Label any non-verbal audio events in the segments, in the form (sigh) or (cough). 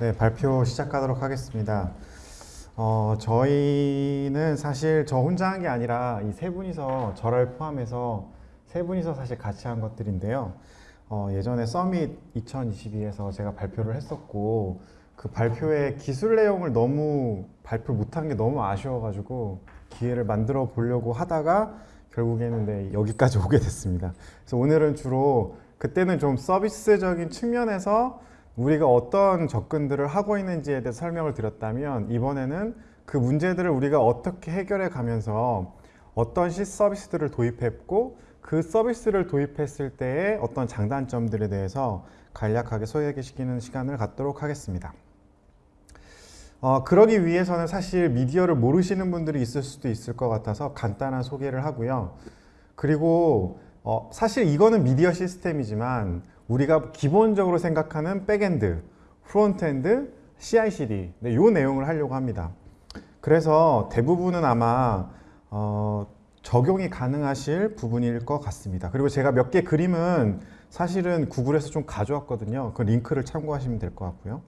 네, 발표 시작하도록 하겠습니다. 어, 저희는 사실 저 혼자 한 게 아니라 이 세 분이서 저를 포함해서 세 분이서 사실 같이 한 것들인데요. 어, 예전에 서밋 2022에서 제가 발표를 했었고 그 발표의 기술 내용을 너무 발표 못한 게 너무 아쉬워가지고 기회를 만들어 보려고 하다가 결국에는 네, 여기까지 오게 됐습니다. 그래서 오늘은 주로 그때는 좀 서비스적인 측면에서 우리가 어떤 접근들을 하고 있는지에 대해 설명을 드렸다면 이번에는 그 문제들을 우리가 어떻게 해결해 가면서 어떤 시 서비스들을 도입했고 그 서비스를 도입했을 때의 어떤 장단점들에 대해서 간략하게 소개시키는 시간을 갖도록 하겠습니다. 어, 그러기 위해서는 사실 미디어를 모르시는 분들이 있을 수도 있을 것 같아서 간단한 소개를 하고요. 그리고 어, 사실 이거는 미디어 시스템이지만 우리가 기본적으로 생각하는 backend, frontend, CI/CD 네, 이 내용을 하려고 합니다. 그래서 대부분은 아마 어, 적용이 가능하실 부분일 것 같습니다. 그리고 제가 몇 개 그림은 사실은 구글에서 좀 가져왔거든요. 그 링크를 참고하시면 될 것 같고요.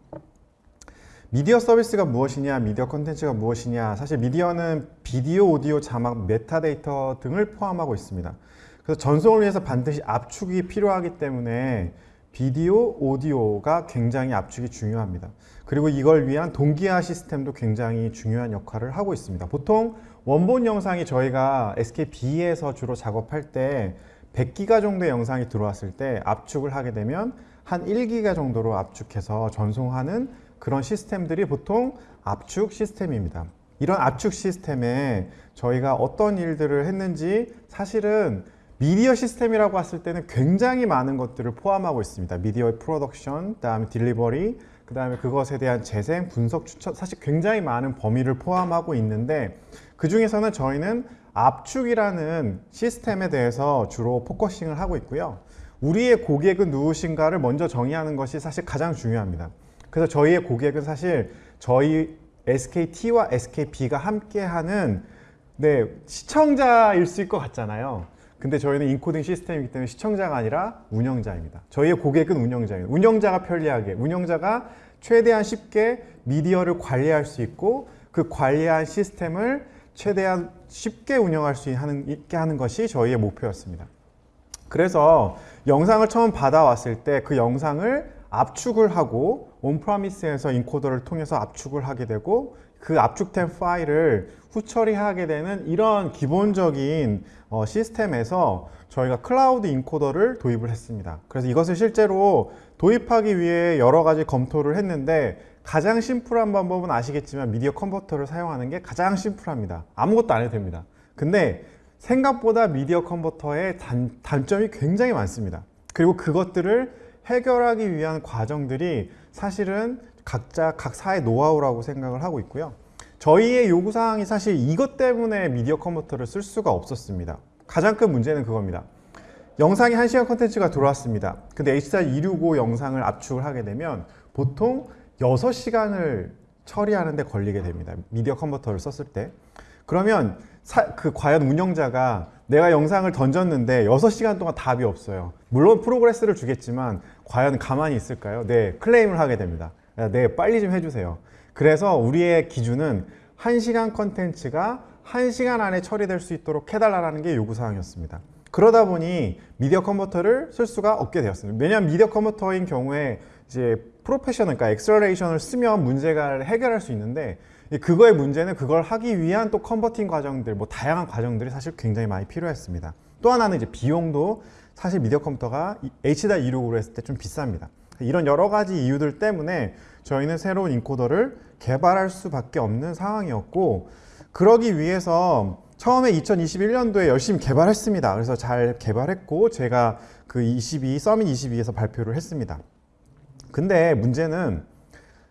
미디어 서비스가 무엇이냐, 미디어 컨텐츠가 무엇이냐 사실 미디어는 비디오, 오디오, 자막, 메타데이터 등을 포함하고 있습니다. 그래서 전송을 위해서 반드시 압축이 필요하기 때문에 비디오, 오디오가 굉장히 압축이 중요합니다. 그리고 이걸 위한 동기화 시스템도 굉장히 중요한 역할을 하고 있습니다. 보통 원본 영상이 저희가 SKB에서 주로 작업할 때 100기가 정도의 영상이 들어왔을 때 압축을 하게 되면 한 1기가 정도로 압축해서 전송하는 그런 시스템들이 보통 압축 시스템입니다. 이런 압축 시스템에 저희가 어떤 일들을 했는지 사실은 미디어 시스템이라고 했을 때는 굉장히 많은 것들을 포함하고 있습니다. 미디어의 프로덕션, 그다음에 delivery, 그 다음에 그것에 대한 재생, 분석, 추천 사실 굉장히 많은 범위를 포함하고 있는데 그 중에서는 저희는 압축이라는 시스템에 대해서 주로 focusing을 하고 있고요. 우리의 고객은 누구신가를 먼저 정의하는 것이 사실 가장 중요합니다. 그래서 저희의 고객은 사실 저희 SKT와 SKB가 함께하는 네, 시청자일 수 있을 것 같잖아요. 근데 저희는 인코딩 시스템이기 때문에 시청자가 아니라 운영자입니다. 저희의 고객은 운영자입니다. 운영자가 편리하게, 운영자가 최대한 쉽게 미디어를 관리할 수 있고 그 관리한 시스템을 최대한 쉽게 운영할 수 있게 하는 것이 저희의 목표였습니다. 그래서 영상을 처음 받아왔을 때 그 영상을 압축을 하고 온프라미스에서 인코더를 통해서 압축을 하게 되고 그 압축된 파일을 후처리하게 되는 이런 기본적인 어, 시스템에서 저희가 cloud encoder를 도입을 했습니다. 그래서 이것을 실제로 도입하기 위해 여러 가지 검토를 했는데 가장 심플한 방법은 아시겠지만 media converter를 사용하는 게 가장 심플합니다. 아무것도 안 해도 됩니다. 근데 생각보다 media converter의 단, 단점이 굉장히 많습니다. 그리고 그것들을 해결하기 위한 과정들이 사실은 각자 각 사의 노하우라고 생각을 하고 있고요. 저희의 요구사항이 사실 이것 때문에 media converter를 쓸 수가 없었습니다. 가장 큰 문제는 그겁니다. 영상이 1시간 컨텐츠가 들어왔습니다. 근데 H.265 영상을 압축을 하게 되면 보통 6시간을 처리하는데 걸리게 됩니다. media converter를 썼을 때. 그러면 사, 그 과연 운영자가 내가 영상을 던졌는데 6시간 동안 답이 없어요. 물론 progress를 주겠지만 과연 가만히 있을까요? 네, 클레임을 하게 됩니다. 네, 빨리 좀 해주세요. 그래서 우리의 기준은 1시간 컨텐츠가 1시간 안에 처리될 수 있도록 해달라는 게 요구사항이었습니다. 그러다 보니 media converter를 쓸 수가 없게 되었습니다. 왜냐하면 media converter인 경우에 이제 professional, 그러니까 acceleration을 쓰면 문제가 해결할 수 있는데 그거의 문제는 그걸 하기 위한 또 converting 과정들, 뭐 다양한 과정들이 사실 굉장히 많이 필요했습니다. 또 하나는 이제 비용도 사실 media converter가 H.265로 했을 때 좀 비쌉니다. 이런 여러 가지 이유들 때문에 저희는 새로운 인코더를 개발할 수밖에 없는 상황이었고 그러기 위해서 처음에 2021년도에 열심히 개발했습니다. 그래서 잘 개발했고 제가 그 22, 서밋 22에서 발표를 했습니다. 근데 문제는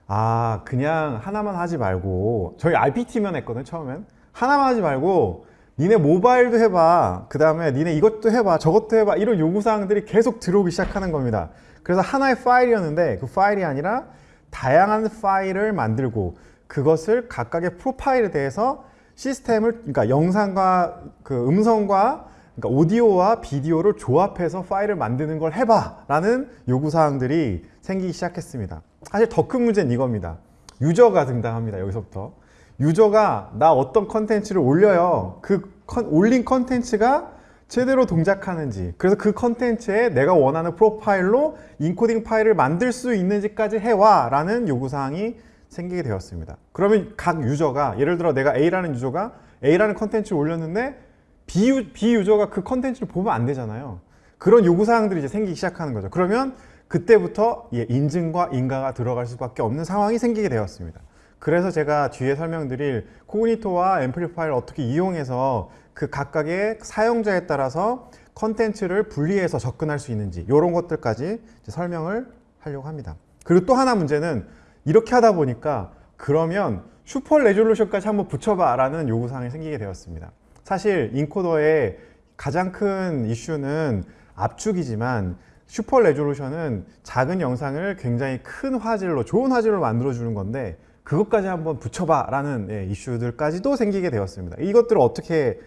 아 그냥 하나만 하지 말고 저희 RPT면 했거든 처음엔 하나만 하지 말고 니네 모바일도 해봐 그 다음에 니네 이것도 해봐 저것도 해봐 이런 요구사항들이 계속 들어오기 시작하는 겁니다 그래서 하나의 파일이었는데 그 파일이 아니라 다양한 파일을 만들고 그것을 각각의 profile에 대해서 시스템을 그러니까 영상과 그 음성과 그러니까 오디오와 비디오를 조합해서 파일을 만드는 걸 해봐 라는 요구사항들이 생기기 시작했습니다 사실 더 큰 문제는 이겁니다. user가 등장합니다. 여기서부터. user가 나 어떤 컨텐츠를 올려요. 그 컨- 올린 컨텐츠가 제대로 동작하는지 그래서 그 컨텐츠에 내가 원하는 profile로 encoding 파일을 만들 수 있는지까지 해봐 라는 요구사항이 생기게 되었습니다. 그러면 각 user가 예를 들어 내가 A라는 user가 A라는 컨텐츠를 올렸는데 B, 유, B user가 그 컨텐츠를 보면 안 되잖아요. 그런 요구사항들이 이제 생기기 시작하는 거죠. 그러면 그때부터 예, 인증과 인가가 들어갈 수밖에 없는 상황이 생기게 되었습니다. 그래서 제가 뒤에 설명드릴 Cognito와 Amplify를 어떻게 이용해서 그 각각의 사용자에 따라서 컨텐츠를 분리해서 접근할 수 있는지 이런 것들까지 설명을 하려고 합니다. 그리고 또 하나 문제는 이렇게 하다 보니까 그러면 super resolution까지 한번 붙여봐 라는 요구사항이 생기게 되었습니다. 사실 encoder의 가장 큰 이슈는 압축이지만 super resolution은 작은 영상을 굉장히 큰 화질로 좋은 화질로 만들어 주는 건데 그것까지 한번 붙여봐 라는 예, 이슈들까지도 생기게 되었습니다 이것들을 어떻게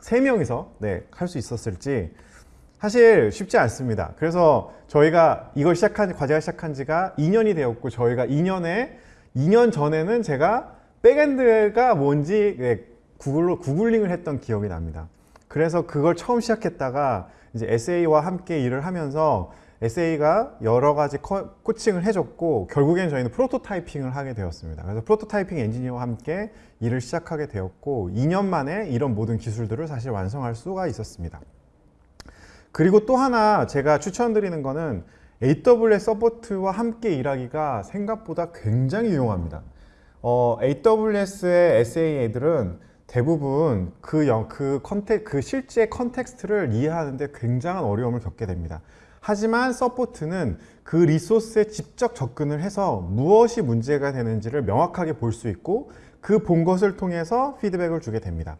세 명이서 네, 할 수 있었을지 사실 쉽지 않습니다 그래서 저희가 이걸 시작한 과제가 시작한 지가 2년이 되었고 저희가 2년에 2년 전에는 제가 backend가 뭔지 예, 구글로 googling을 했던 기억이 납니다 그래서 그걸 처음 시작했다가 이제 SA와 함께 일을 하면서 SA가 여러 가지 코, coaching을 해줬고 결국엔 저희는 prototyping을 하게 되었습니다. 그래서 prototyping 엔지니어와 함께 일을 시작하게 되었고 2년 만에 이런 모든 기술들을 사실 완성할 수가 있었습니다. 그리고 또 하나 제가 추천드리는 거는 AWS support와 함께 일하기가 생각보다 굉장히 유용합니다. 어, AWS의 SA 애들은 대부분 그, 영, 그, contex, 그 실제 context를 이해하는데 굉장한 어려움을 겪게 됩니다. 하지만 support는 그 리소스에 직접 접근을 해서 무엇이 문제가 되는지를 명확하게 볼 수 있고 그 본 것을 통해서 피드백을 주게 됩니다.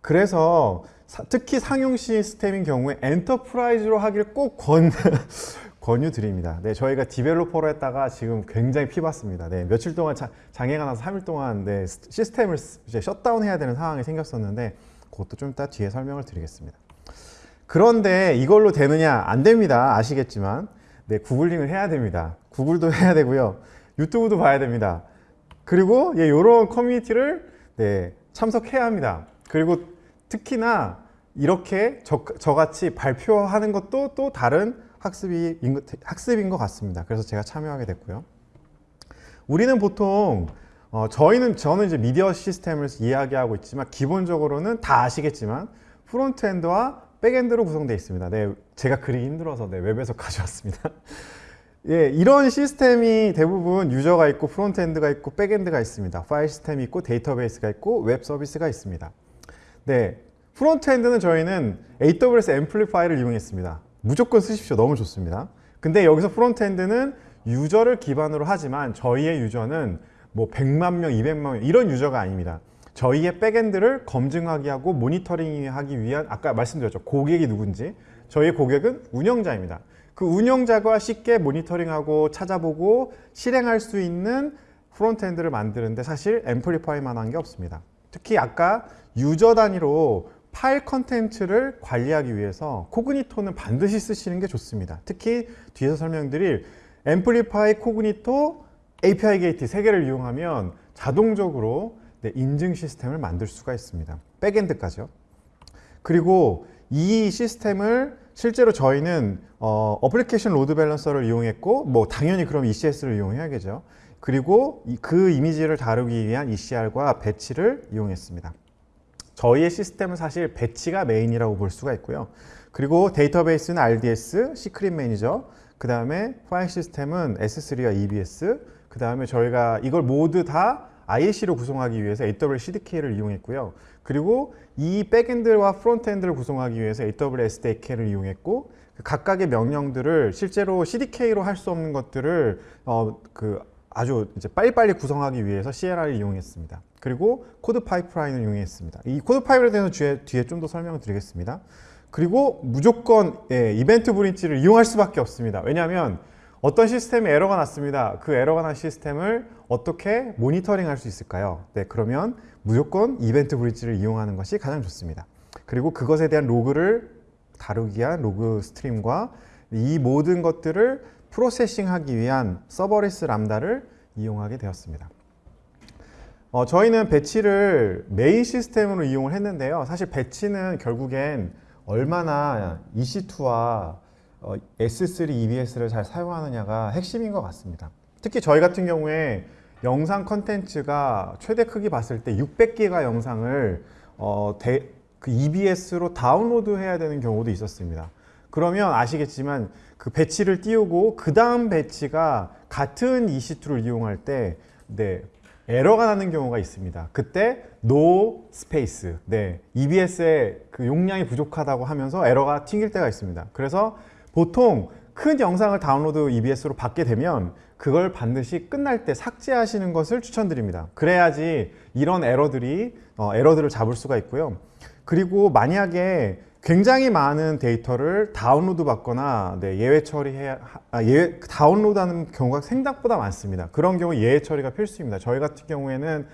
그래서 사, 특히 상용 시스템인 경우에 enterprise로 하기를 꼭 권, (laughs) 권유드립니다. 네, 저희가 developer로 했다가 지금 굉장히 피봤습니다. 네, 며칠 동안 자, 장애가 나서 3일 동안 네, 시스템을 이제 셧다운 해야 되는 상황이 생겼었는데 그것도 좀 이따 뒤에 설명을 드리겠습니다. 그런데 이걸로 되느냐? 안 됩니다. 아시겠지만 네, 구글링을 해야 됩니다. 구글도 (laughs) 해야 되고요. 유튜브도 봐야 됩니다. 그리고 예, 이런 커뮤니티를 네, 참석해야 합니다. 그리고 특히나 이렇게 저, 저같이 발표하는 것도 또 다른 학습이, 학습인 것 같습니다. 그래서 제가 참여하게 됐고요. 우리는 보통 어, 저희는 저는 이제 미디어 시스템을 이야기하고 있지만 기본적으로는 다 아시겠지만 frontend와 backend로 구성되어 있습니다. 네, 제가 그리기 힘들어서 네, 웹에서 (laughs) 가져왔습니다. 예, 이런 시스템이 대부분 user가 있고 frontend가 있고 backend가 있습니다. 파일 시스템이 있고 데이터베이스가 있고 웹 서비스가 있습니다. 네, frontend는 저희는 AWS Amplify를 이용했습니다. 무조건 쓰십시오. 너무 좋습니다. 근데 여기서 frontend는 user를 기반으로 하지만 저희의 user는 뭐 100만 명, 200만 명 이런 user가 아닙니다. 저희의 backend를 검증하기 하고 모니터링하기 위한 아까 말씀드렸죠. 고객이 누군지. 저희의 고객은 운영자입니다. 그 운영자가 쉽게 모니터링하고 찾아보고 실행할 수 있는 frontend를 만드는데 사실 Amplify만 한 게 없습니다. 특히 아까 user 단위로 파일 컨텐츠를 관리하기 위해서 Cognito는 반드시 쓰시는 게 좋습니다. 특히 뒤에서 설명드릴 Amplify, Cognito, API Gate 세 개를 이용하면 자동적으로 네, 인증 시스템을 만들 수가 있습니다. backend까지요. 그리고 이 시스템을 실제로 저희는 어, Application Load Balancer를 이용했고 뭐 당연히 그럼 ECS를 이용해야겠죠. 그리고 그 이미지를 다루기 위한 ECR과 Batch를 이용했습니다. 저희의 시스템은 사실 Batch가 메인이라고 볼 수가 있고요. 그리고 데이터베이스는 RDS, Secret Manager, 그 다음에 파일 시스템은 S3와 EBS, 그 다음에 저희가 이걸 모두 다 IAC로 구성하기 위해서 AWS CDK를 이용했고요. 그리고 이 backend와 frontend를 구성하기 위해서 AWS SDK를 이용했고 그 각각의 명령들을 실제로 CDK로 할 수 없는 것들을 어, 그 아주 이제 빨리빨리 구성하기 위해서 CLI를 이용했습니다. 그리고 CodePipeline을 이용했습니다. 이 CodePipeline에 대해서 뒤에, 뒤에 좀 더 설명을 드리겠습니다. 그리고 무조건 예, EventBridge를 이용할 수밖에 없습니다. 왜냐하면 어떤 시스템에 에러가 났습니다. 그 에러가 난 시스템을 어떻게 모니터링 할 수 있을까요? 네, 그러면 무조건 EventBridge를 이용하는 것이 가장 좋습니다. 그리고 그것에 대한 로그를 다루기 위한 log stream과 이 모든 것들을 processing하기 위한 serverless Lambda를 이용하게 되었습니다. 어, 저희는 Batch를 메인 시스템으로 이용을 했는데요. 사실 Batch는 결국엔 얼마나 EC2와 어, S3 EBS를 잘 사용하느냐가 핵심인 것 같습니다. 특히 저희 같은 경우에 영상 컨텐츠가 최대 크기 봤을 때 600기가 영상을 어, 대, 그 EBS로 다운로드 해야 되는 경우도 있었습니다. 그러면 아시겠지만 그 Batch를 띄우고 그 다음 Batch가 같은 EC2를 이용할 때 네, 에러가 나는 경우가 있습니다. 그때 no space, 네, EBS의 그 용량이 부족하다고 하면서 에러가 튕길 때가 있습니다. 그래서 보통 큰 영상을 다운로드 EBS로 받게 되면 그걸 반드시 끝날 때 삭제하시는 것을 추천드립니다. 그래야지 이런 에러들이 어, 에러들을 잡을 수가 있고요. 그리고 만약에 굉장히 많은 데이터를 다운로드 받거나 네, 예외 처리해야 아, 예외, 다운로드하는 경우가 생각보다 많습니다. 그런 경우 예외 처리가 필수입니다. 저희 같은 경우에는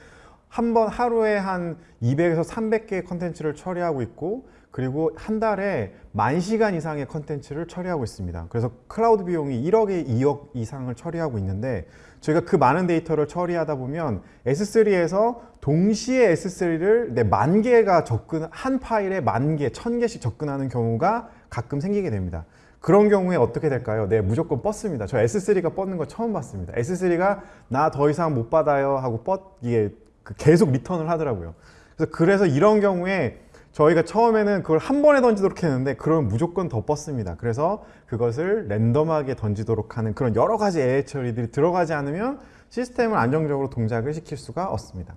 한 번 하루에 한 200에서 300개의 컨텐츠를 처리하고 있고 그리고 한 달에 만 시간 이상의 컨텐츠를 처리하고 있습니다. 그래서 클라우드 비용이 1억에 2억 이상을 처리하고 있는데 저희가 그 많은 데이터를 처리하다 보면 S3에서 동시에 S3를 네, 만 개가 접근 한 파일에 만 개, 천 개씩 접근하는 경우가 가끔 생기게 됩니다. 그런 경우에 어떻게 될까요? 네, 무조건 뻗습니다. 저 S3가 뻗는 거 처음 봤습니다. S3가 나 더 이상 못 받아요 하고 뻗 이게 그 계속 return을 하더라고요. 그래서 그래서 이런 경우에 저희가 처음에는 그걸 한 번에 던지도록 했는데 그러면 무조건 더 뻗습니다. 그래서 그것을 random하게 던지도록 하는 그런 여러 가지 예외 처리들이 들어가지 않으면 시스템을 안정적으로 동작을 시킬 수가 없습니다.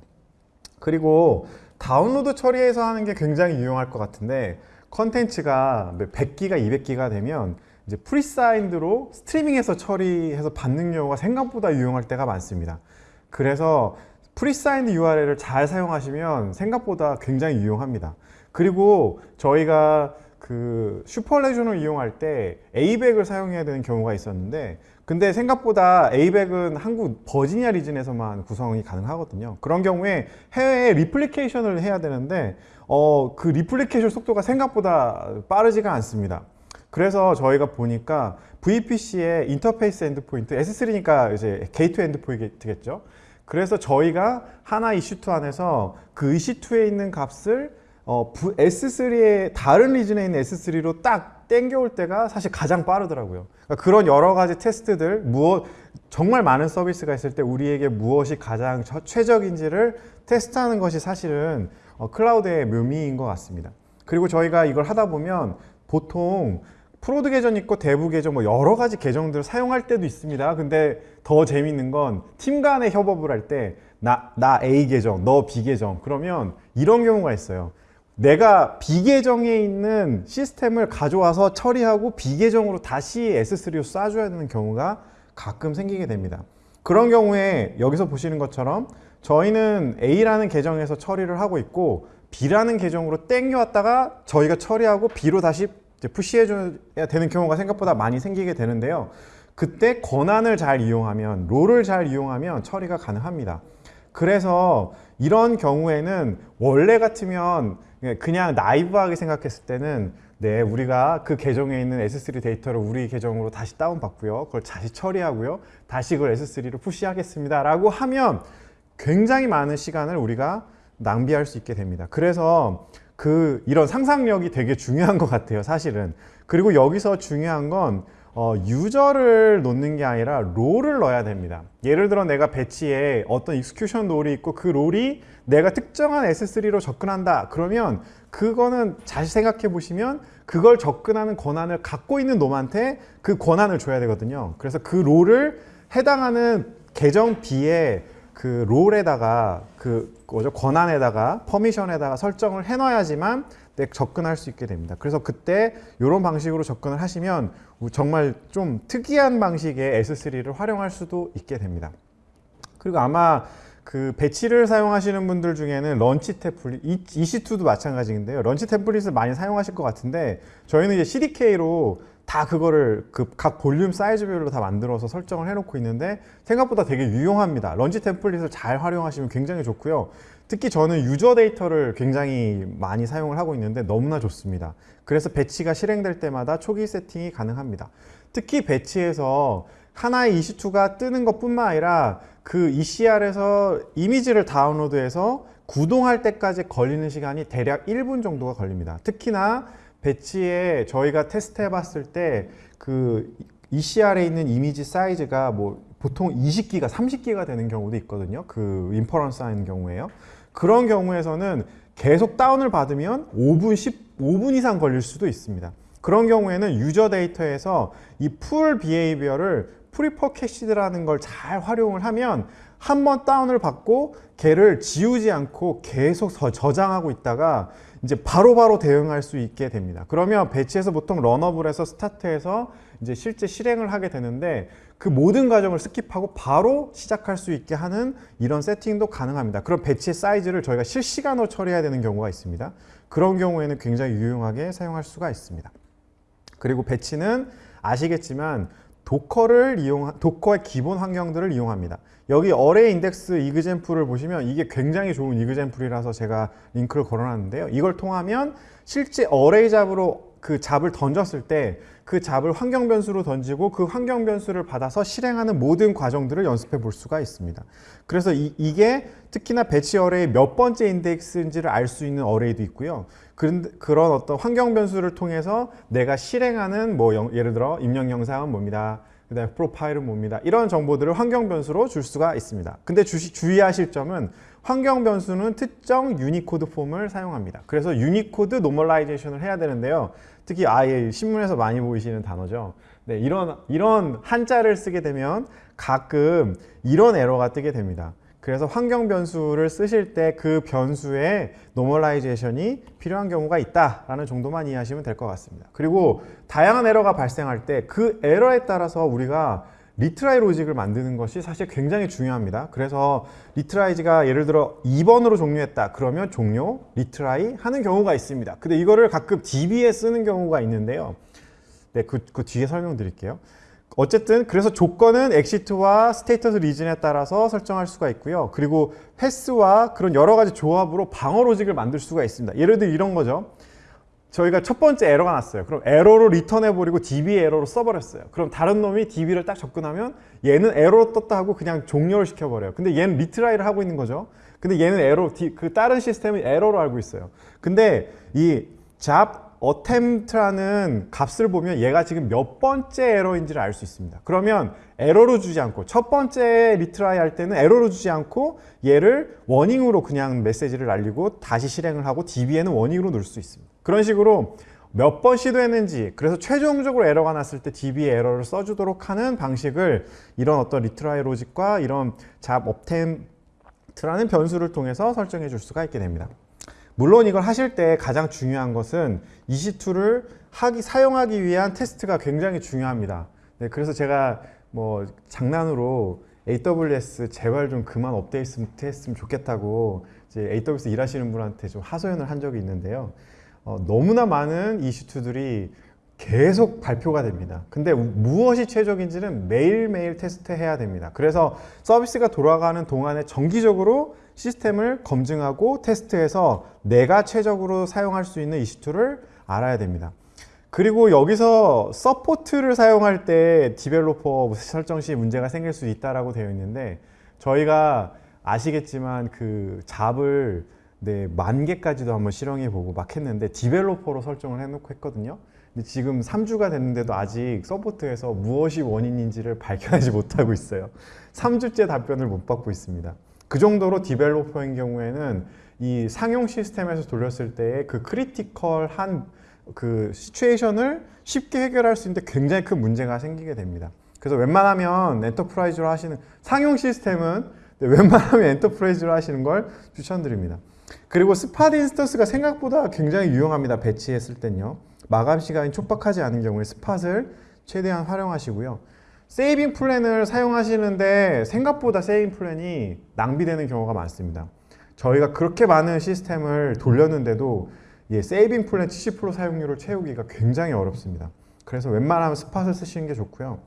그리고 다운로드 처리해서 하는 게 굉장히 유용할 것 같은데 컨텐츠가 100기가 200기가 되면 이제 presigned로 스트리밍해서 처리해서 받는 경우가 생각보다 유용할 때가 많습니다. 그래서 presigned URL을 잘 사용하시면 생각보다 굉장히 유용합니다. 그리고 저희가 그 super resolution을 이용할 때 A백을 사용해야 되는 경우가 있었는데 근데 생각보다 A백은 한국 버지니아 region에서만 구성이 가능하거든요. 그런 경우에 해외에 replication을 해야 되는데 어, 그 replication 속도가 생각보다 빠르지가 않습니다. 그래서 저희가 보니까 VPC의 interface endpoint S3니까 이제 gate endpoint겠죠? 그래서 저희가 하나 EC2 안에서 그 EC2에 있는 값을 어, S3의 다른 region에 있는 S3로 딱 땡겨올 때가 사실 가장 빠르더라고요. 그러니까 그런 여러 가지 테스트들, 무엇 정말 많은 서비스가 있을 때 우리에게 무엇이 가장 최적인지를 테스트하는 것이 사실은 어, 클라우드의 묘미인 것 같습니다. 그리고 저희가 이걸 하다 보면 보통 prod 계정 있고 dev 계정 뭐 여러 가지 계정들을 사용할 때도 있습니다. 근데 더 재밌는 건 팀 간의 협업을 할 때 나, 나 A 계정, 너 B 계정 그러면 이런 경우가 있어요. 내가 비계정에 있는 시스템을 가져와서 처리하고 비계정으로 다시 S3로 쏴줘야 되는 경우가 가끔 생기게 됩니다. 그런 경우에 여기서 보시는 것처럼 저희는 A라는 계정에서 처리를 하고 있고 B라는 계정으로 땡겨왔다가 저희가 처리하고 B로 다시 푸시해줘야 되는 경우가 생각보다 많이 생기게 되는데요. 그때 권한을 잘 이용하면, 롤을 잘 이용하면 처리가 가능합니다. 그래서 이런 경우에는 원래 같으면 그냥 naive하게 생각했을 때는 네 우리가 그 계정에 있는 S3 데이터를 우리 계정으로 다시 다운받고요. 그걸 다시 처리하고요. 다시 그걸 S3로 push하겠습니다. 라고 하면 굉장히 많은 시간을 우리가 낭비할 수 있게 됩니다. 그래서 그 이런 상상력이 되게 중요한 것 같아요 사실은. 그리고 여기서 중요한 건 어, user를 놓는 게 아니라 role을 넣어야 됩니다. 예를 들어 내가 batch에 어떤 execution role이 있고 그 role이 내가 특정한 S3로 접근한다 그러면 그거는 잘 생각해 보시면 그걸 접근하는 권한을 갖고 있는 놈한테 그 권한을 줘야 되거든요 그래서 그 롤을 해당하는 계정 B에 그 롤에다가 그 뭐죠 권한에다가 퍼미션에다가 설정을 해놔야지만 접근할 수 있게 됩니다. 그래서 그때 이런 방식으로 접근을 하시면 정말 좀 특이한 방식의 S3를 활용할 수도 있게 됩니다. 그리고 아마 그 batch를 사용하시는 분들 중에는 launch template, EC2도 마찬가지인데요. launch template을 많이 사용하실 것 같은데 저희는 이제 CDK로 다 그거를 그 각 볼륨 사이즈별로 다 만들어서 설정을 해놓고 있는데 생각보다 되게 유용합니다. launch template을 잘 활용하시면 굉장히 좋고요. 특히 저는 user data를 굉장히 많이 사용을 하고 있는데 너무나 좋습니다. 그래서 batch가 실행될 때마다 초기 세팅이 가능합니다. 특히 batch에서 하나의 EC2가 뜨는 것뿐만 아니라 그 ECR에서 이미지를 다운로드해서 구동할 때까지 걸리는 시간이 대략 1분 정도가 걸립니다. 특히나 배치에 저희가 테스트 해봤을 때 그 ECR에 있는 이미지 사이즈가 뭐 보통 20기가, 30기가 되는 경우도 있거든요. 그 인퍼런스 하는 경우에요. 그런 경우에서는 계속 다운을 받으면 5분, 15분 이상 걸릴 수도 있습니다. 그런 경우에는 user data에서 이 pull behavior를 prefer cached라는 걸 잘 활용을 하면 한 번 다운을 받고 걔를 지우지 않고 계속 저- 저장하고 있다가 이제 바로 바로 대응할 수 있게 됩니다. 그러면 batch에서 보통 run up을 해서 start해서 이제 실제 실행을 하게 되는데 그 모든 과정을 skip하고 바로 시작할 수 있게 하는 이런 세팅도 가능합니다. 그럼 batch의 사이즈를 저희가 실시간으로 처리해야 되는 경우가 있습니다. 그런 경우에는 굉장히 유용하게 사용할 수가 있습니다. 그리고 batch는 아시겠지만 Docker를 이용 Docker의 기본 환경들을 이용합니다. 여기 array index example을 보시면 이게 굉장히 좋은 example이라서 제가 링크를 걸어놨는데요. 이걸 통하면 실제 array job으로 그 job을 던졌을 때 그 job을 환경 변수로 던지고 그 환경 변수를 받아서 실행하는 모든 과정들을 연습해 볼 수가 있습니다. 그래서 이, 이게 특히나 batch array 몇 번째 index인지를 알 수 있는 array도 있고요. 그런, 어떤 환경 변수를 통해서 내가 실행하는 뭐 영- 예를 들어 입력 영상은 뭡니다. 그 다음에 프로파일은 뭡니다. 이런 정보들을 환경 변수로 줄 수가 있습니다. 근데 주시, 주의하실 점은 환경 변수는 특정 Unicode form을 사용합니다. 그래서 Unicode normalization을 해야 되는데요. 특히 아예 신문에서 많이 보이시는 단어죠. 네, 이런 이런 한자를 쓰게 되면 가끔 이런 에러가 뜨게 됩니다. 그래서 환경 변수를 쓰실 때 그 변수의 normalization이 필요한 경우가 있다라는 정도만 이해하시면 될 것 같습니다. 그리고 다양한 에러가 발생할 때 그 에러에 따라서 우리가 retry logic을 만드는 것이 사실 굉장히 중요합니다. 그래서 retries가 예를 들어 2번으로 종료했다. 그러면 종료, retry 하는 경우가 있습니다. 근데 이거를 가끔 DB에 쓰는 경우가 있는데요. 네, 그, 그 뒤에 설명드릴게요. 어쨌든 그래서 조건은 exit와 status reason에 따라서 설정할 수가 있고요. 그리고 pass와 그런 여러 가지 조합으로 방어 logic을 만들 수가 있습니다. 예를 들어 이런 거죠. 저희가 첫 번째 에러가 났어요. 그럼 에러로 return해버리고 DB 에러로 써버렸어요. 그럼 다른 놈이 DB를 딱 접근하면 얘는 에러로 떴다 하고 그냥 종료를 시켜버려요. 근데 얘는 retry를 하고 있는 거죠. 근데 얘는 에러, 그 다른 시스템은 에러로 알고 있어요. 근데 이 job attempt라는 값을 보면 얘가 지금 몇 번째 에러인지를 알 수 있습니다. 그러면 에러로 주지 않고 첫 번째 retry 할 때는 에러로 주지 않고 얘를 warning으로 그냥 메시지를 날리고 다시 실행을 하고 DB에는 warning으로 넣을 수 있습니다. 그런 식으로 몇 번 시도했는지 그래서 최종적으로 에러가 났을 때 DB에 에러를 써주도록 하는 방식을 이런 어떤 retry logic과 이런 job attempt라는 변수를 통해서 설정해 줄 수가 있게 됩니다. 물론 이걸 하실 때 가장 중요한 것은 EC2를 하기, 사용하기 위한 테스트가 굉장히 중요합니다. 네, 그래서 제가 뭐 장난으로 AWS 제발 좀 그만 업데이트 했으면 좋겠다고 이제 AWS 일하시는 분한테 좀 하소연을 한 적이 있는데요. 어, 너무나 많은 EC2들이 계속 발표가 됩니다. 근데 무엇이 최적인지는 매일매일 테스트해야 됩니다. 그래서 서비스가 돌아가는 동안에 정기적으로 시스템을 검증하고 테스트해서 내가 최적으로 사용할 수 있는 EC2를 알아야 됩니다. 그리고 여기서 support를 사용할 때 developer 설정 시 문제가 생길 수 있다라고 되어 있는데 저희가 아시겠지만 그 job을 네, 만 개까지도 한번 실행해 보고 막 했는데 developer로 설정을 해놓고 했거든요. 근데 지금 3주가 됐는데도 아직 support에서 무엇이 원인인지를 발견하지 (laughs) 못하고 있어요. 3주째 답변을 못 받고 있습니다. 그 정도로 developer인 경우에는 이 상용 시스템에서 돌렸을 때의 그 critical한 그 situation을 쉽게 해결할 수 있는데 굉장히 큰 문제가 생기게 됩니다. 그래서 웬만하면 enterprise로 하시는 상용 시스템은 웬만하면 enterprise로 하시는 걸 추천드립니다. 그리고 spot instance가 생각보다 굉장히 유용합니다. batch했을 땐요. 마감 시간이 촉박하지 않은 경우에 spot을 최대한 활용하시고요. saving plan을 사용하시는데 생각보다 saving plan이 낭비되는 경우가 많습니다. 저희가 그렇게 많은 시스템을 돌렸는데도 예, saving plan 70% 사용률을 채우기가 굉장히 어렵습니다. 그래서 웬만하면 spot을 쓰시는 게 좋고요.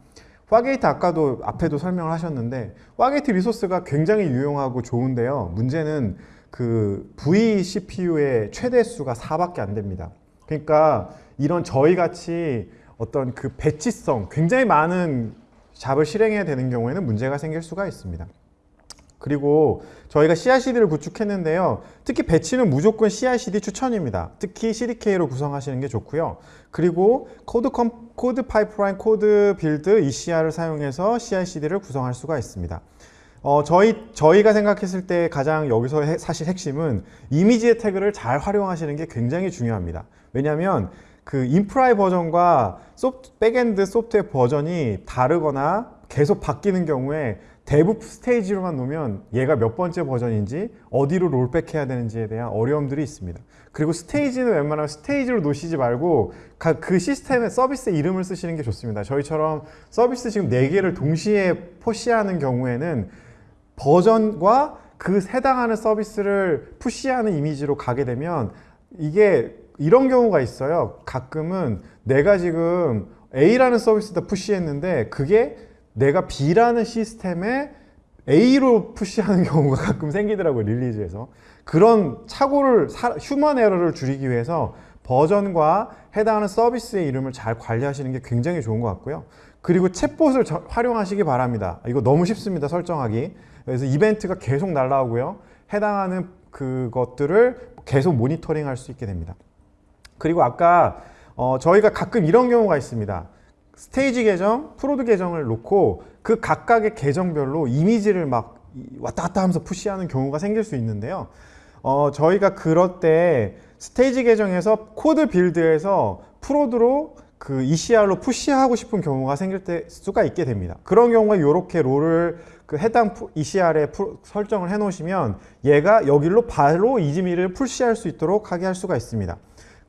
Fargate 아까도 앞에도 설명을 하셨는데 화게이트 리소스가 굉장히 유용하고 좋은데요. 문제는 그 vCPU의 최대 수가 4밖에 안 됩니다. 그러니까 이런 저희 같이 어떤 그 batch성 굉장히 많은 job을 실행해야 되는 경우에는 문제가 생길 수가 있습니다. 그리고 저희가 CI/CD를 구축했는데요. 특히 batch는 무조건 CI/CD 추천입니다. 특히 CDK로 구성하시는 게 좋고요. 그리고 Code Com, CodePipeline, CodeBuild, ECR을 사용해서 CI/CD를 구성할 수가 있습니다. 어, 저희, 저희가 생각했을 때 가장 여기서 해, 사실 핵심은 이미지의 태그를 잘 활용하시는 게 굉장히 중요합니다. 왜냐하면 그 인프라의 버전과 소프트, backend 소프트웨어 버전이 다르거나 계속 바뀌는 경우에 대부 스테이지로만 놓으면 얘가 몇 번째 버전인지 어디로 롤백해야 되는지에 대한 어려움들이 있습니다. 그리고 스테이지는 웬만하면 스테이지로 놓으시지 말고 그 시스템의 서비스 이름을 쓰시는 게 좋습니다. 저희처럼 서비스 지금 4개를 동시에 포시하는 경우에는 버전과 그 해당하는 서비스를 푸시하는 이미지로 가게 되면 이게 이런 경우가 있어요. 가끔은 내가 지금 A라는 서비스다 푸시했는데 그게 내가 B라는 시스템에 A로 푸시하는 (laughs) 경우가 가끔 생기더라고요. 릴리즈에서. 그런 착오를, 휴먼 에러를 줄이기 위해서 버전과 해당하는 서비스의 이름을 잘 관리하시는 게 굉장히 좋은 것 같고요. 그리고 챗봇을 활용하시기 바랍니다. 이거 너무 쉽습니다. 설정하기. 그래서 이벤트가 계속 날라오고요. 해당하는 그것들을 계속 모니터링 할 수 있게 됩니다. 그리고 아까 어, 저희가 가끔 이런 경우가 있습니다. stage 계정, prod 계정을 놓고 그 각각의 계정별로 이미지를 막 왔다 갔다 하면서 push하는 경우가 생길 수 있는데요. 어, 저희가 그럴 때 stage 계정에서 CodeBuild에서 prod로 그 ECR로 push하고 싶은 경우가 생길 때 수가 있게 됩니다. 그런 경우에 이렇게 role을 그 해당 ECR에 설정을 해 놓으시면 얘가 여기로 바로 이지미를 푸시할 수 있도록 하게 할 수가 있습니다.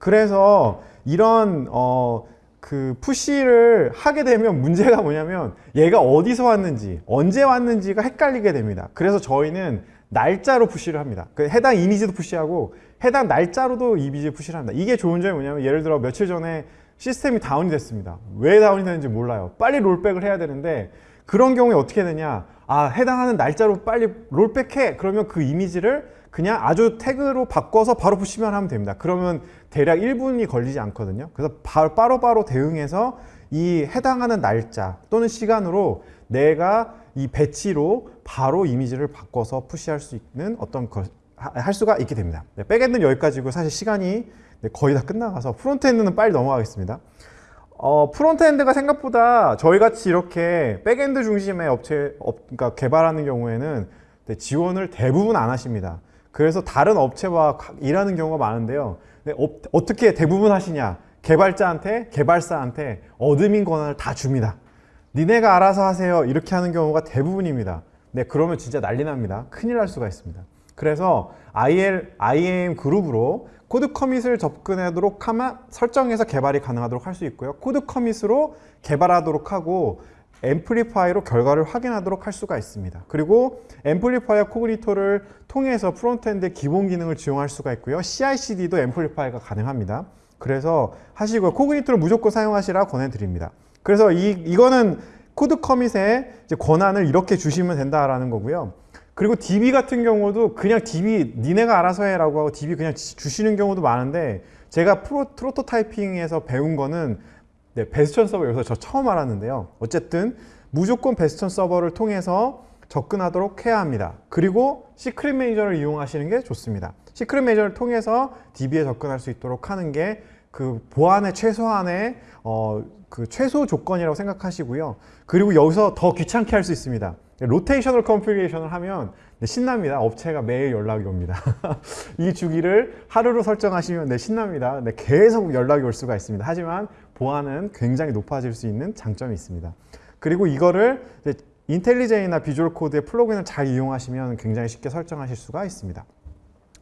그래서 이런 어, 그 푸시를 하게 되면 문제가 뭐냐면 얘가 어디서 왔는지 언제 왔는지가 헷갈리게 됩니다. 그래서 저희는 날짜로 푸시를 합니다. 그 해당 이미지도 푸시하고 해당 날짜로도 이미지 푸시를 합니다. 이게 좋은 점이 뭐냐면 예를 들어 며칠 전에 시스템이 다운이 됐습니다. 왜 다운이 되는지 몰라요. 빨리 롤백을 해야 되는데 그런 경우에 어떻게 되냐? 아 해당하는 날짜로 빨리 rollback해. 그러면 그 이미지를 그냥 아주 태그로 바꿔서 바로 push만 하면 됩니다. 그러면 대략 1분이 걸리지 않거든요. 그래서 바로바로 바로 대응해서 이 해당하는 날짜 또는 시간으로 내가 이 batch로 바로 이미지를 바꿔서 push할 수 있는 어떤 걸할 수가 있게 됩니다. 네, backend는 여기까지고 사실 시간이 네, 거의 다 끝나가서 frontend는 빨리 넘어가겠습니다. 어, frontend가 생각보다 저희같이 이렇게 backend 중심의 업체, 업, 그러니까 개발하는 경우에는 네, 지원을 대부분 안 하십니다. 그래서 다른 업체와 일하는 경우가 많은데요. 어, 떻게 대부분 하시냐? 개발자한테, 개발사한테 admin 권한을 다 줍니다. 니네가 알아서 하세요. 이렇게 하는 경우가 대부분입니다. 네, 그러면 진짜 난리 납니다. 큰일 날 수가 있습니다. 그래서 IL, IAM 그룹으로 CodeCommit을 접근하도록 하면 설정해서 개발이 가능하도록 할 수 있고요. CodeCommit으로 개발하도록 하고 Amplify로 결과를 확인하도록 할 수가 있습니다. 그리고 Amplify Cognito를 통해서 frontend 기본 기능을 이용할 수가 있고요. CI/CD도 Amplify가 가능합니다. 그래서 하시고요. Cognito를 무조건 사용하시라 권해드립니다. 그래서 이, 이거는 CodeCommit의 권한을 이렇게 주시면 된다라는 거고요. 그리고 DB 같은 경우도 그냥 DB 니네가 알아서 해라고 하고 DB 그냥 주시는 경우도 많은데 제가 proto, prototyping에서 배운 거는 네, bastion 서버 여기서 저 처음 알았는데요. 어쨌든 무조건 bastion 서버를 통해서 접근하도록 해야 합니다. 그리고 Secret Manager를 이용하시는 게 좋습니다. Secret Manager를 통해서 DB에 접근할 수 있도록 하는 게 그 보안의 최소한의 어, 그 최소 조건이라고 생각하시고요. 그리고 여기서 더 귀찮게 할 수 있습니다. rotational configuration을 하면 네, 신납니다. 업체가 매일 연락이 옵니다. (laughs) 이 주기를 하루로 설정하시면 네, 신납니다. 네, 계속 연락이 올 수가 있습니다. 하지만 보안은 굉장히 높아질 수 있는 장점이 있습니다. 그리고 이거를 IntelliJ나 Visual Code의 plugin을 잘 이용하시면 굉장히 쉽게 설정하실 수가 있습니다.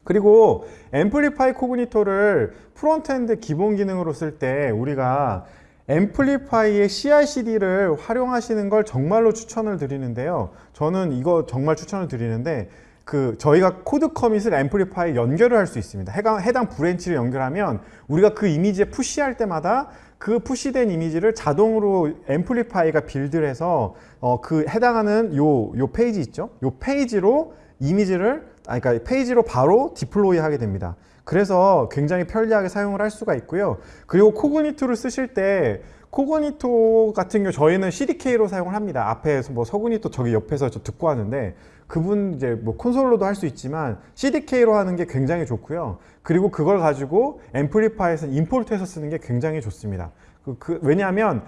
그리고 Amplify Cognito를 frontend 기본 기능으로 쓸 때 우리가 Amplify의 CI/CD를 활용하시는 걸 정말로 추천을 드리는데요. 저는 이거 정말 추천을 드리는데 그 저희가 CodeCommit을 Amplify 연결을 할 수 있습니다. 해당 branch를 연결하면 우리가 그 이미지에 push할 때마다 그 push된 이미지를 자동으로 Amplify가 build를 해서 어, 그 해당하는 요, 요 페이지 있죠? 요 페이지로 이미지를 아니 그러니까 페이지로 바로 deploy 하게 됩니다. 그래서 굉장히 편리하게 사용을 할 수가 있고요. 그리고 Cognito를 쓰실 때 Cognito 같은 경우 저희는 CDK로 사용을 합니다. 앞에서 뭐 Cognito 저기 옆에서 저 듣고 하는데 그분 이제 뭐 콘솔로도 할 수 있지만 CDK로 하는 게 굉장히 좋고요. 그리고 그걸 가지고 앰플리파이에서 임포트해서 쓰는 게 굉장히 좋습니다. 그, 그 왜냐하면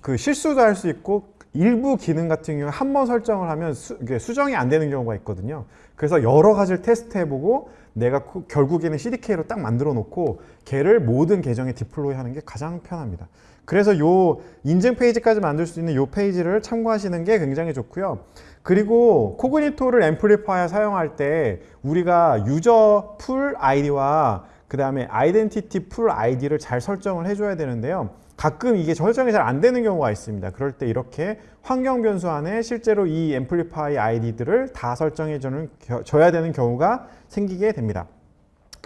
그 실수도 할 수 있고 일부 기능 같은 경우 한 번 설정을 하면 수, 수정이 안 되는 경우가 있거든요. 그래서 여러 가지를 테스트해보고 내가 코- 결국에는 CDK로 딱 만들어 놓고 걔를 모든 계정에 디플로이 하는 게 가장 편합니다. 그래서 요 인증 페이지까지 만들 수 있는 요 페이지를 참고하시는 게 굉장히 좋고요. 그리고 Cognito를 Amplify에 사용할 때 우리가 user pool ID와 그 다음에 identity pool ID를 잘 설정을 해줘야 되는데요. 가끔 이게 설정이 잘 안 되는 경우가 있습니다. 그럴 때 이렇게 환경 변수 안에 실제로 이 Amplify 아이디들을 다 설정해 주는 줘야 되는 경우가 생기게 됩니다.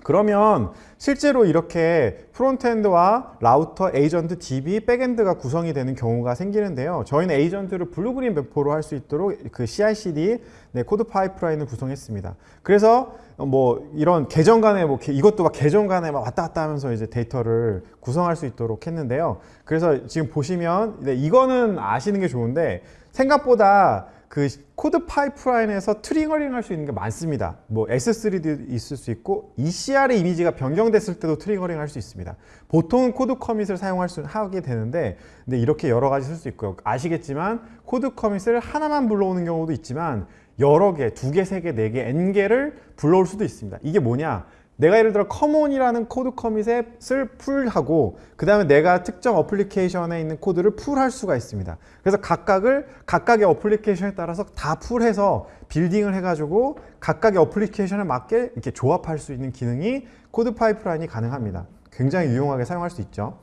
그러면 실제로 이렇게 프론트엔드와 라우터, 에이전트, DB, 백엔드가 구성이 되는 경우가 생기는데요. 저희는 agent를 blue-green 배포로 할 수 있도록 그 CI/CD 네, CodePipeline을 구성했습니다. 그래서 뭐 이런 계정 간에 뭐 게- 이것도 막 계정 간에 막 왔다 갔다 하면서 이제 데이터를 구성할 수 있도록 했는데요. 그래서 지금 보시면 네, 이거는 아시는 게 좋은데 생각보다 그 CodePipeline에서 triggering 할 수 있는 게 많습니다. 뭐 S3도 있을 수 있고 ECR의 이미지가 변경됐을 때도 triggering 할 수 있습니다. 보통 CodeCommit을 사용할 수 하게 되는데 근데 이렇게 여러 가지 쓸 수 있고요. 아시겠지만 CodeCommit을 하나만 불러오는 경우도 있지만 여러 개, 두 개, 세 개, 네 개, n 개를 불러올 수도 있습니다. 이게 뭐냐? 내가 예를 들어 common이라는 CodeCommit을 pull하고 그 다음에 내가 특정 어플리케이션에 있는 코드를 pull할 수가 있습니다. 그래서 각각을 각각의 어플리케이션에 따라서 다 pull해서 building을 해가지고 각각의 어플리케이션에 맞게 이렇게 조합할 수 있는 기능이 CodePipeline이 가능합니다. 굉장히 유용하게 사용할 수 있죠.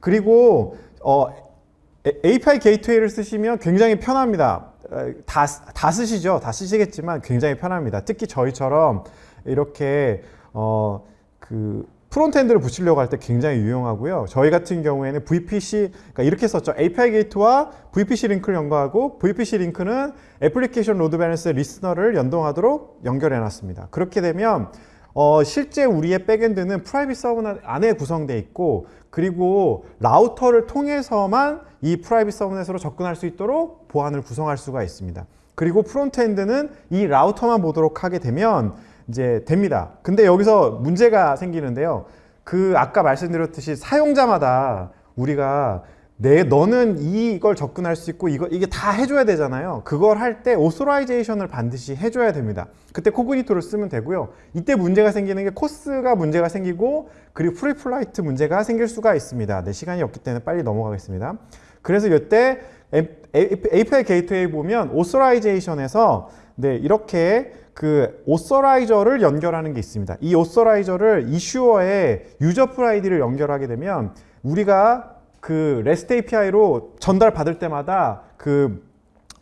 그리고 어, 에- API Gateway를 쓰시면 굉장히 편합니다. 어, 다, 다 쓰시죠? 다 쓰시겠지만 굉장히 편합니다. 특히 저희처럼 이렇게 어, 그 frontend를 붙이려고 할 때 굉장히 유용하고요. 저희 같은 경우에는 VPC, 그러니까 이렇게 썼죠. API 게이트와 VPC 링크를 연구하고 VPC 링크는 애플리케이션 로드 밸런스 리스너를 연동하도록 연결해 놨습니다. 그렇게 되면 어, 실제 우리의 backend는 private subnet 안에 구성되어 있고 그리고 라우터를 통해서만 이 private subnet으로 접근할 수 있도록 보안을 구성할 수가 있습니다. 그리고 frontend는 이 라우터만 보도록 하게 되면 이제 됩니다. 근데 여기서 문제가 생기는데요. 그 아까 말씀드렸듯이 사용자마다 우리가 내 너는 이걸 접근할 수 있고 이거 이게 다 해줘야 되잖아요. 그걸 할 때 authorization을 반드시 해줘야 됩니다. 그때 Cognito를 쓰면 되고요. 이때 문제가 생기는 게 CORS가 문제가 생기고 그리고 preflight 문제가 생길 수가 있습니다. 네, 시간이 없기 때문에 빨리 넘어가겠습니다. 그래서 이때 API Gateway 보면 오소라이제이션에서 네, 이렇게 그 authorizer를 연결하는 게 있습니다. 이 authorizer를 issuer에 user pool ID를 연결하게 되면 우리가 그 REST API로 전달 받을 때마다 그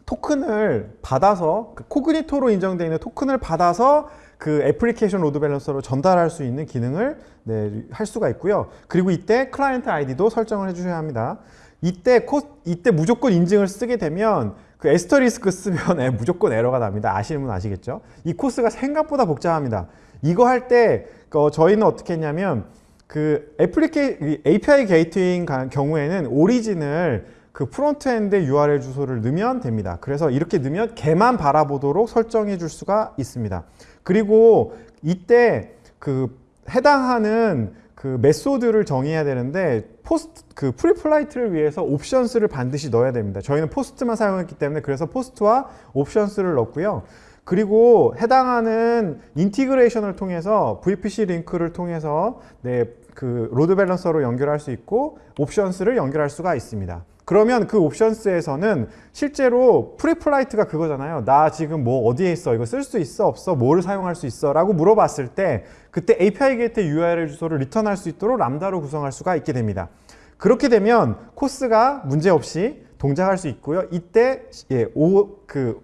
토큰을 받아서 그 Cognito로 인정되어 있는 토큰을 받아서 그 Application Load Balancer로 전달할 수 있는 기능을 네, 할 수가 있고요. 그리고 이때 client ID도 설정을 해주셔야 합니다. 이때 코, 이때 무조건 인증을 쓰게 되면 그 asterisk 쓰면 에, (laughs) 무조건 에러가 납니다. 아시는 분 아시겠죠? 이 CORS가 생각보다 복잡합니다. 이거 할때 어, 저희는 어떻게 했냐면 그 애플리케이 API Gateway인 가- 경우에는 origin을 그 frontend URL 주소를 넣으면 됩니다. 그래서 이렇게 넣으면 걔만 바라보도록 설정해 줄 수가 있습니다. 그리고 이때 그 해당하는 그 method를 정의해야 되는데 POST 그 preflight를 위해서 OPTIONS를 반드시 넣어야 됩니다. 저희는 POST만 사용했기 때문에 그래서 POST와 OPTIONS를 넣었고요. 그리고 해당하는 인티그레이션을 통해서 VPC 링크를 통해서 네, 그 load balancer로 연결할 수 있고 OPTIONS를 연결할 수가 있습니다. 그러면 그 OPTIONS에서는 실제로 preflight가 그거잖아요. 나 지금 뭐 어디에 있어? 이거 쓸 수 있어? 없어? 뭐를 사용할 수 있어? 라고 물어봤을 때 그때 API Gateway URL 주소를 return할 수 있도록 Lambda로 구성할 수가 있게 됩니다. 그렇게 되면 CORS가 문제없이 동작할 수 있고요. 이때 예, 오, 그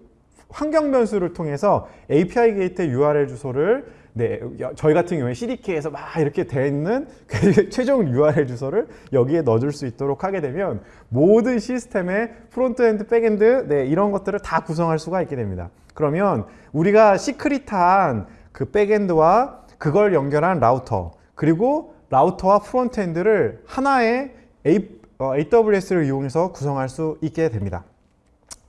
환경 변수를 통해서 API Gateway URL 주소를 네, 여- 저희 같은 경우에 CDK에서 막 이렇게 돼 있는 그 최종 URL 주소를 여기에 넣어줄 수 있도록 하게 되면 모든 시스템의 frontend, backend 네, 이런 것들을 다 구성할 수가 있게 됩니다. 그러면 우리가 secret한 그 backend와 그걸 연결한 라우터 그리고 라우터와 frontend를 하나의 A, 어, AWS를 이용해서 구성할 수 있게 됩니다.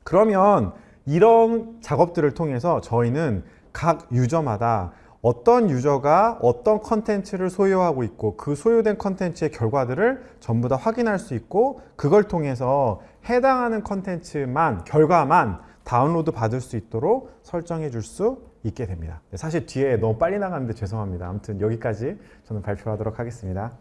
그러면 이런 작업들을 통해서 저희는 각 user마다 어떤 user가 어떤 컨텐츠를 소유하고 있고 그 소유된 컨텐츠의 결과들을 전부 다 확인할 수 있고 그걸 통해서 해당하는 컨텐츠만 결과만 다운로드 받을 수 있도록 설정해 줄 수 있게 됩니다. 사실 뒤에 너무 빨리 나가는데 죄송합니다. 아무튼 여기까지 저는 발표하도록 하겠습니다.